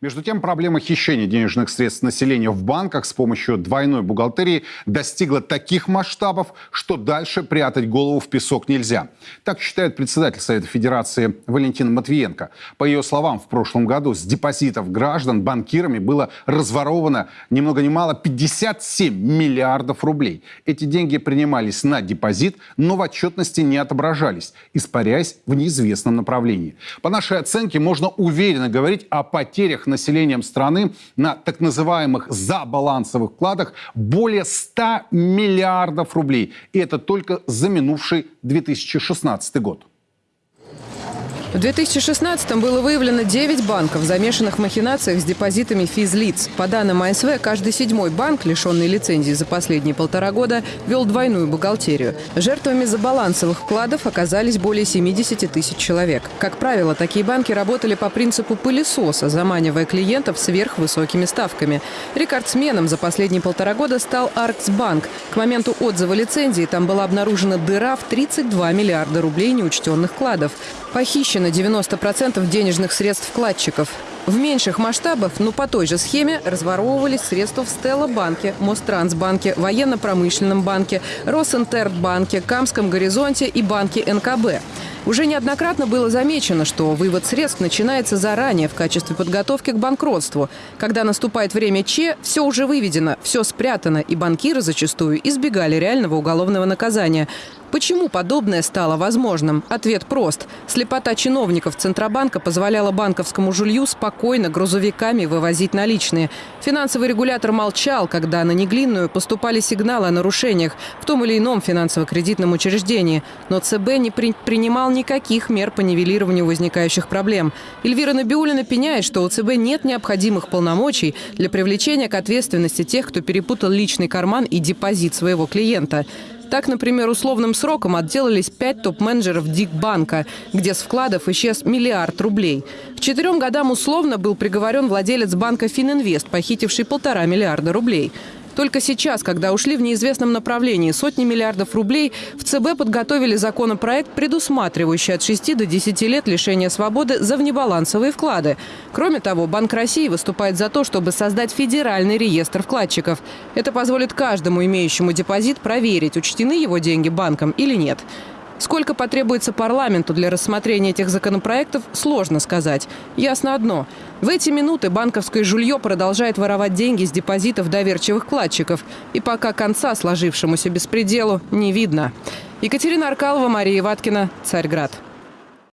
Между тем, проблема хищения денежных средств населения в банках с помощью двойной бухгалтерии достигла таких масштабов, что дальше прятать голову в песок нельзя. Так считает председатель Совета Федерации Валентина Матвиенко. По ее словам, в прошлом году с депозитов граждан банкирами было разворовано ни много ни мало 57 миллиардов рублей. Эти деньги принимались на депозит, но в отчетности не отображались, испаряясь в неизвестном направлении. По нашей оценке можно уверенно говорить о потерях населением страны на так называемых забалансовых вкладах более 100 миллиардов рублей. И это только за минувший 2016 год. В 2016-м было выявлено 9 банков, замешанных в махинациях с депозитами физлиц. По данным АСВ, каждый седьмой банк, лишенный лицензии за последние полтора года, вел двойную бухгалтерию. Жертвами забалансовых вкладов оказались более 70 тысяч человек. Как правило, такие банки работали по принципу пылесоса, заманивая клиентов сверхвысокими ставками. Рекордсменом за последние полтора года стал Арксбанк. К моменту отзыва лицензии там была обнаружена дыра в 32 миллиарда рублей неучтенных вкладов. Похищено 90% денежных средств вкладчиков. В меньших масштабах, но по той же схеме, разворовывались средства в Стелла-банке, Мострансбанке, Военно-промышленном банке, Росинтербанке, Камском горизонте и банке НКБ. Уже неоднократно было замечено, что вывод средств начинается заранее в качестве подготовки к банкротству. Когда наступает время Че, все уже выведено, все спрятано, и банкиры зачастую избегали реального уголовного наказания. Почему подобное стало возможным? Ответ прост. Слепота чиновников Центробанка позволяла банковскому жулью спокойно грузовиками вывозить наличные. Финансовый регулятор молчал, когда на Неглинную поступали сигналы о нарушениях в том или ином финансово-кредитном учреждении. Но ЦБ не при принимал никаких мер по нивелированию возникающих проблем. Эльвира Набиулина пеняет, что у ЦБ нет необходимых полномочий для привлечения к ответственности тех, кто перепутал личный карман и депозит своего клиента. Так, например, условным сроком отделались пять топ-менеджеров Дикбанка, где с вкладов исчез миллиард рублей. К четырем годам условно был приговорен владелец банка «Фининвест», похитивший полтора миллиарда рублей. Только сейчас, когда ушли в неизвестном направлении сотни миллиардов рублей, в ЦБ подготовили законопроект, предусматривающий от 6 до 10 лет лишения свободы за внебалансовые вклады. Кроме того, Банк России выступает за то, чтобы создать федеральный реестр вкладчиков. Это позволит каждому имеющему депозит проверить, учтены его деньги банком или нет. Сколько потребуется парламенту для рассмотрения этих законопроектов, сложно сказать. Ясно одно. В эти минуты банковское жулье продолжает воровать деньги с депозитов доверчивых вкладчиков. И пока конца сложившемуся беспределу не видно. Екатерина Аркалова, Мария Ваткина, Царьград.